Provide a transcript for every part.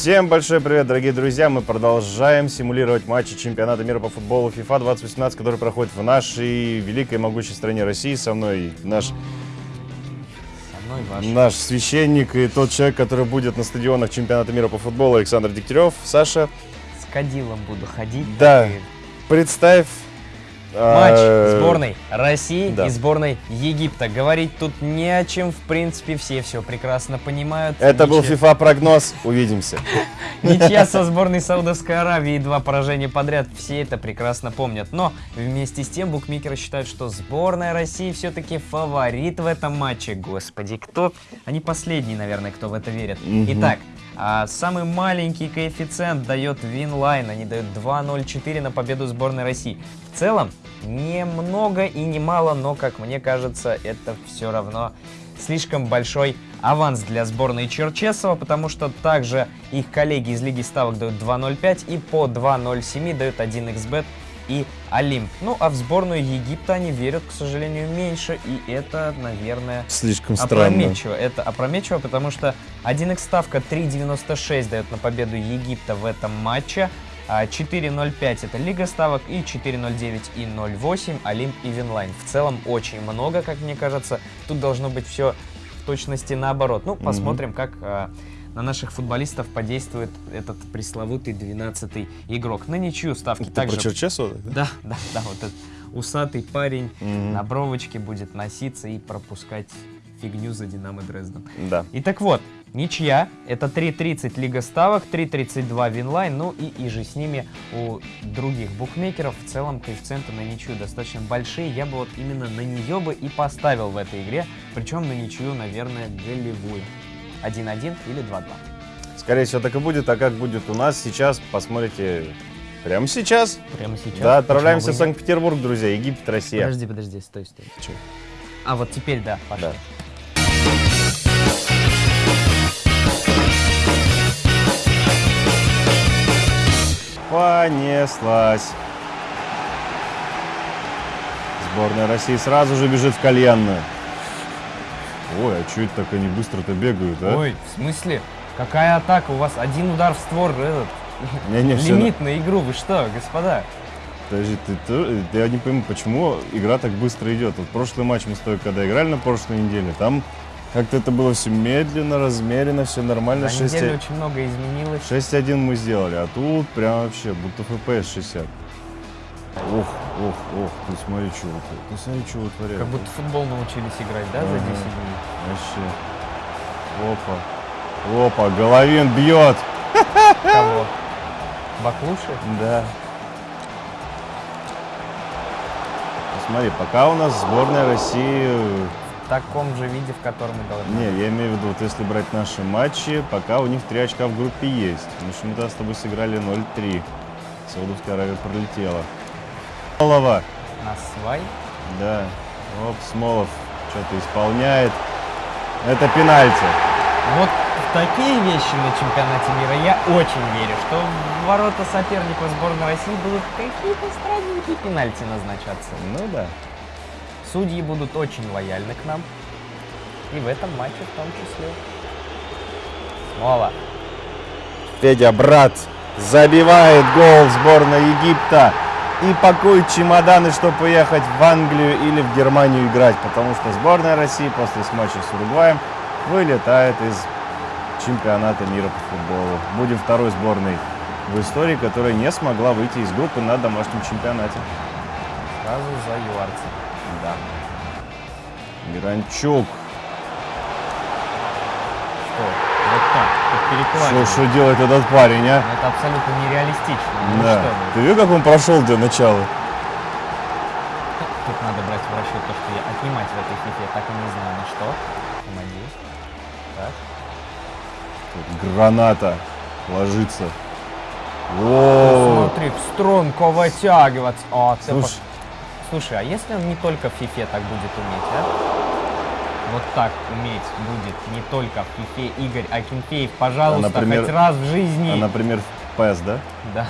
Всем большой привет, дорогие друзья! Мы продолжаем симулировать матчи чемпионата мира по футболу FIFA 2018, который проходит в нашей великой и могучей стране России. Со мной наш, Со мной ваш. наш священник и тот человек, который будет на стадионах чемпионата мира по футболу, Александр Дегтярев. Саша, С кадилом буду ходить. Да. и представь... Матч э, сборной России да. и сборной Египта. Говорить тут не о чем, в принципе, все все прекрасно понимают. Это был Ничья- FIFA-прогноз. Увидимся. Ничья со сборной Саудовской Аравии и два поражения подряд. Все это прекрасно помнят. Но вместе с тем букмекеры считают, что сборная России все-таки фаворит в этом матче. Господи, кто? Они последние, наверное, кто в это верит. Итак, а, самый маленький коэффициент дает Winline. Они дают 2.04 на победу сборной России. В целом, немного и немало, но, как мне кажется, это все равно слишком большой аванс для сборной Черчесова, потому что также их коллеги из Лиги Ставок дают 2.05 и по 2.07 дают 1xBet и Олимп. Ну, а в сборную Египта они верят, к сожалению, меньше, и это, наверное, Слишком странно. опрометчиво. Это опрометчиво, потому что 1x ставка 3.96 дает на победу Египта в этом матче, а 4.05 это Лига ставок и 4.09 и 0.8 Олимп и Winline. В целом очень много, как мне кажется. Тут должно быть все в точности наоборот. Ну, посмотрим, как а, на наших футболистов подействует этот пресловутый 12-й игрок. На ничью ставки Ты также... про Черчесова? Да, да, да, вот этот усатый парень Мгм. на бровочке будет носиться и пропускать фигню за Динамо Дрезден. Да. И так вот, ничья, это 3.30 Лига Ставок, 3.32 Winline, ну и, иже с ними у других букмекеров в целом коэффициенты на ничью достаточно большие. Я бы вот именно на нее бы и поставил в этой игре, причем на ничью, наверное, голевую. 1-1 или 2-2. Скорее всего, так и будет. А как будет у нас сейчас, посмотрите прямо сейчас. Прямо сейчас. Да, отправляемся в? Санкт-Петербург, друзья. Египет, Россия. Подожди, подожди, стой, стой. Чё? А вот теперь да, пошли. Да. Понеслась. Сборная России сразу же бежит в кальянную. Ой, а что это так они быстро-то бегают, а? Ой, в смысле? Какая атака? У вас один удар в створ, этот, Не-не, всё лимит на игру. Вы что, господа? Подожди, ты, ты- я не пойму, почему игра так быстро идет. Вот прошлый матч мы с тобой, когда играли на прошлой неделе, там как-то это было все медленно, размеренно, все нормально. За 6 неделю очень много изменилось. 6-1 мы сделали, а тут прям вообще будто FPS 60. Ох, ох, ох, ты смотри, что вот, ты смотри, что вытворяют. Как будто футбол научились играть, да, за Ага. 10 дней? Вообще. Опа. Опа, Головин бьет. Кого? Баклуши? Да. Посмотри, пока у нас сборная России В таком же виде, в котором мы должны. Не, я имею в виду, вот если брать наши матчи, пока у них 3 очка в группе есть. Потому что мы тогда с тобой сыграли 0-3. Саудовская Аравия пролетела. Смолова. На свай. Да. Оп, Смолов что-то исполняет. Это пенальти. Вот в такие вещи на чемпионате мира я очень верю, что в ворота соперников сборной России будут какие-то странненькие пенальти назначаться. Ну да. Судьи будут очень лояльны к нам. И в этом матче в том числе. Смола. Федя, брат, забивает гол сборной Египта и пакует чемоданы, чтобы поехать в Англию или в Германию играть, потому что сборная России после матча с Уругваем вылетает из чемпионата мира по футболу. Будем второй сборной в истории, которая не смогла выйти из группы на домашнем чемпионате. Сразу за юарцем. Да. Миранчук. Под Что, что делает этот парень, а? Ну, Это абсолютно нереалистично. Ну Да. что. Ты видел, как он прошел для начала? Тут надо брать в расчет то, что я отнимать в этой фифе так и не знаю на что. Надеюсь. Так. Тут Граната ложится. О, Смотри, в струнку вытягиваться. О, ты Слушай. Слушай, а если он не только в фифе так будет уметь, а? Вот так уметь будет не только в фифе Игорь Акинфеев, пожалуйста, например- хоть раз в жизни. А, например, в PES, да? Да.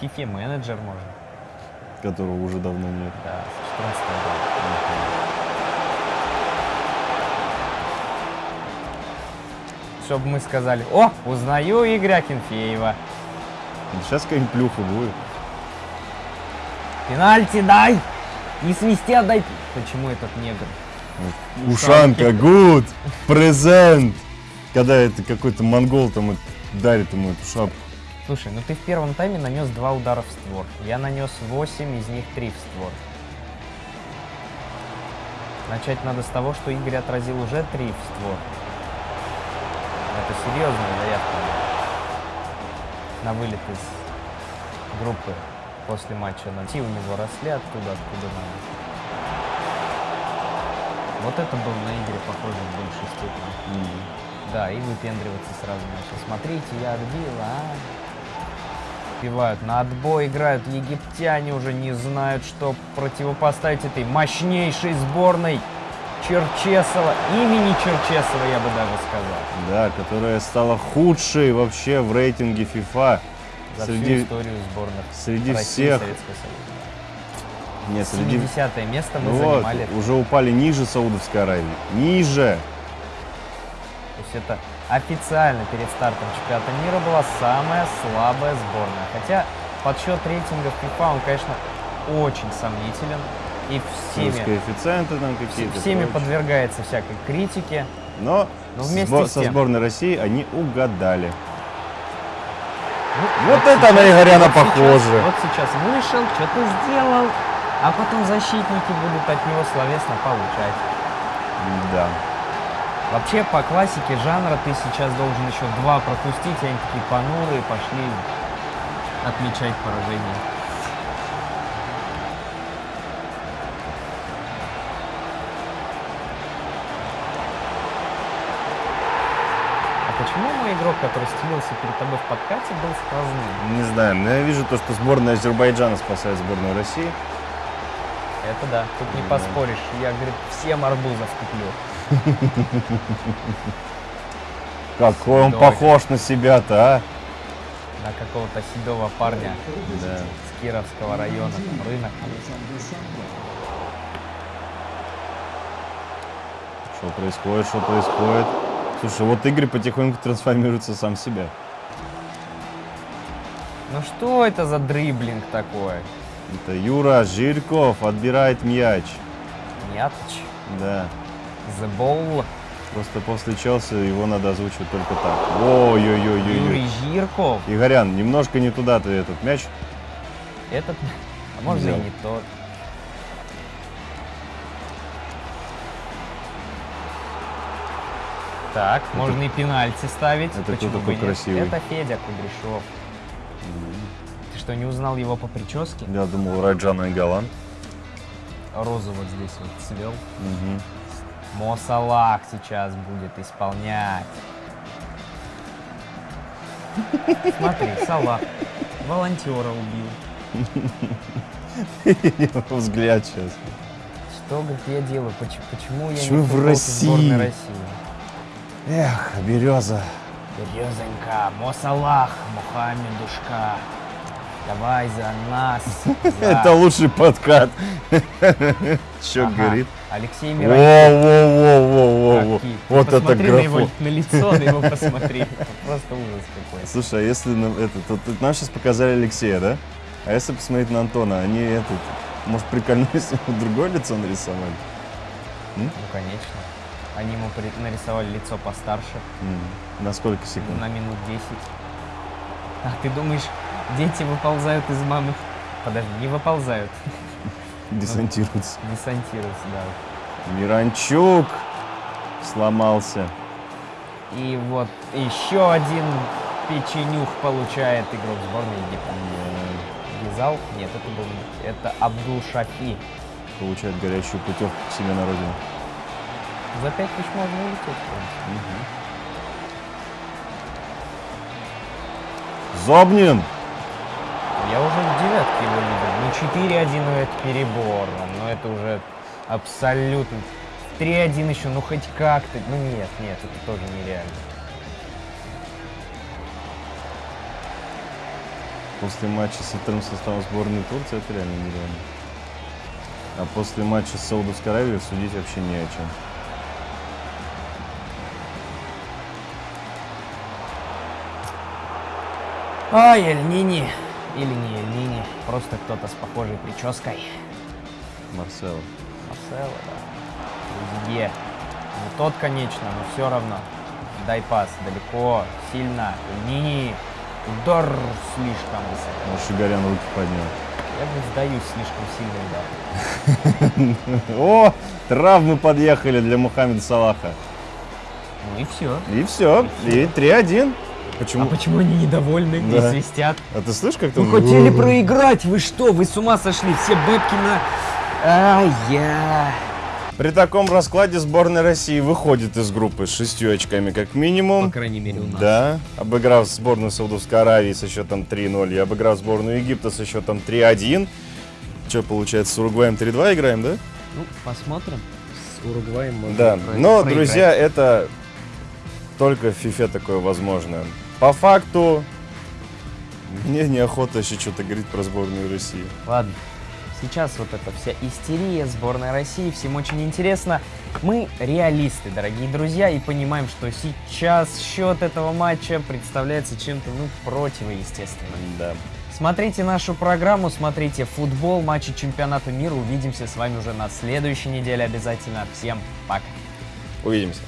Фифе менеджер можно. Которого уже давно нет. Да, с 14 года. Чтобы мы сказали, о, узнаю Игоря Акинфеева. Сейчас какая-нибудь плюха будет. Пенальти дай! Не свисти, отдай. Почему этот негр? Ушанка, гуд, презент. Когда это какой-то монгол там дарит ему эту шапку. Слушай, ну ты в первом тайме нанес два удара в створ. Я нанес 8, из них 3 в створ. Начать надо с того, что Игорь отразил уже 3 в створ. Это серьезная заявка. На вылет из группы после матча. Найти у него росли оттуда, откуда надо. Вот это был на Игоря похоже в большей степени. Да, и выпендриваться сразу начал. Смотрите, я отбил, а? Пивают на отбой, играют египтяне, уже не знают, что противопоставить этой мощнейшей сборной Черчесова, имени Черчесова, я бы даже сказал. Да, которая стала худшей вообще в рейтинге FIFA. За Среди- всю историю сборных Среди России и всех. Советского Союза. Нет, среди... 70 место мы Ну вот, занимали. уже упали ниже Саудовской Аравии. Ниже. То есть это официально перед стартом чемпионата мира была самая слабая сборная. Хотя подсчет рейтингов FIFA, он, конечно, очень сомнителен. И всеми, коэффициенты там какие-то. всеми прочее. подвергается всякой критике. Но Но вместе сбо- со сборной России они угадали. Ну, Вот это на Игоряна вот сейчас- похоже. вот сейчас вышел, что-то сделал, а потом защитники будут от него словесно получать. Да. Вообще, по классике жанра ты сейчас должен еще два пропустить, и они такие понурые пошли отмечать поражение. Почему мой игрок, который стелился перед тобой в подкате, был сквозным? Не знаю, но я вижу то, что сборная Азербайджана спасает сборную России. Это да, тут не Да. поспоришь. Я, говорит, всем арбузов куплю. Какой он похож на себя-то, а? На какого-то седого парня Да. с Кировского района, там, рынок. Что происходит, что происходит? Слушай, вот Игорь потихоньку трансформируется сам в себя. Ну что это за дриблинг такой? Это Юра Жирков отбирает мяч. Мятч, Да. the ball, Просто после Челси его надо озвучивать только так. Ой-ой-ой-ой-ой. Юрий Жирков. Игорян, немножко не туда ты этот мяч. Этот, а можно Взял. и не тот. Так, можно и пенальти ставить. это Почему кто такой красивый? Это Федя Кудряшов. Ты что, не узнал его по прическе? Я думал, Раджан Айгалан. Розу вот здесь вот свел. Мгм. Мо Салах сейчас будет исполнять. Смотри, Салах волонтера убил. Взгляд сейчас. Что, говорит, я делаю? Поч- Почему я Почему не в сборной России? Эх, береза. Березонька, Мо Салах, Мухаммедушка. Давай за нас. за- Это лучший подкат. Че Ага. говорит? Алексей Миронов. Во-во-во-во-во. Какие? Ты Вот это посмотри на его на лицо, на его посмотри. Просто ужас какой. Слушай, а если это, то, нам сейчас показали Алексея, да? А если посмотреть на Антона, они этот, может, прикольнулись, ему другое лицо нарисовали? Ну, конечно. Они ему нарисовали лицо постарше М, На сколько секунд? на минут 10. А ты думаешь, дети выползают из мамы? Подожди, не выползают, Десантируется. десантируются, да. Миранчук сломался. И вот еще один печенюх получает игрок сборной Египта. Гизал? Нет, это был это Абдул Шафи. Получает горячую путевку к себе на родину. За пять тысяч можно улететь, в принципе. Зобнин! Я уже в девятке его видел. Ну, 4-1, ну, это перебор. Ну, это уже Абсолютно. 3-1 еще, ну хоть как-то. Ну нет, нет, это тоже нереально. После матча с вторым составом сборной Турции это реально нереально. А после матча с Саудовской Аравией судить вообще не о чем. Ай, Эль-Нини. Или не Эль-Нини, просто кто-то с похожей прической. Марсело. Марсело, да. Рузье. Не тот, конечно, но все равно. Дай пас, далеко, сильно. Эль-Нини. Удар слишком высоко. Ну, Шигарян руки поднял. Я бы сдаюсь, слишком сильный удар. О, травмы подъехали для Мухаммеда Салаха. Ну и все. И все. И 3-1. А Почему? почему они недовольны и Да. свистят? А ты слышишь, как Вы там? хотели проиграть, вы что? Вы с ума сошли? Все бэбки на... Ай, я... При таком раскладе сборная России выходит из группы с шестью очками как минимум. По крайней мере, у нас. Да, обыграв сборную Саудовской Аравии со счетом 3-0 и обыграв сборную Египта со счетом 3-1. Что, получается, с Уругваем 3-2 играем, да? Ну, посмотрим. С Уругваем можно Да, но, проиграть. друзья, это только в FIFA такое возможно. По факту, мне неохота еще что-то говорить про сборную России. Ладно. Сейчас вот эта вся истерия сборной России, всем очень интересно. Мы реалисты, дорогие друзья, и понимаем, что сейчас счет этого матча представляется чем-то, ну, противоестественным. Да. Смотрите нашу программу, смотрите футбол, матчи чемпионата мира. Увидимся с вами уже на следующей неделе обязательно. Всем пока. Увидимся.